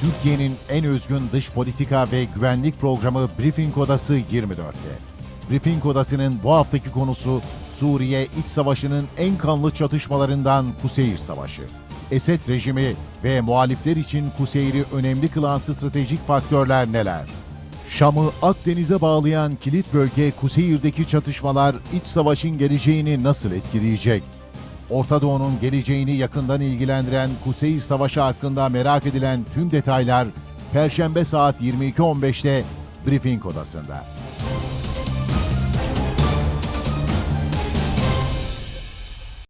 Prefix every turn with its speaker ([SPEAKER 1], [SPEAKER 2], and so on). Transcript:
[SPEAKER 1] Türkiye'nin en özgün dış politika ve güvenlik programı Briefing Odası 24'te. Briefing Odası'nın bu haftaki konusu Suriye İç Savaşı'nın en kanlı çatışmalarından Kuseyir Savaşı. Esed rejimi ve muhalifler için Kuseyir'i önemli kılan stratejik faktörler neler? Şam'ı Akdeniz'e bağlayan kilit bölge Kuseyir'deki çatışmalar iç savaşın geleceğini nasıl etkileyecek? Orta Doğu'nun geleceğini yakından ilgilendiren Kuseyir Savaşı hakkında merak edilen tüm detaylar Perşembe saat 22.15'te Briefing Odası'nda.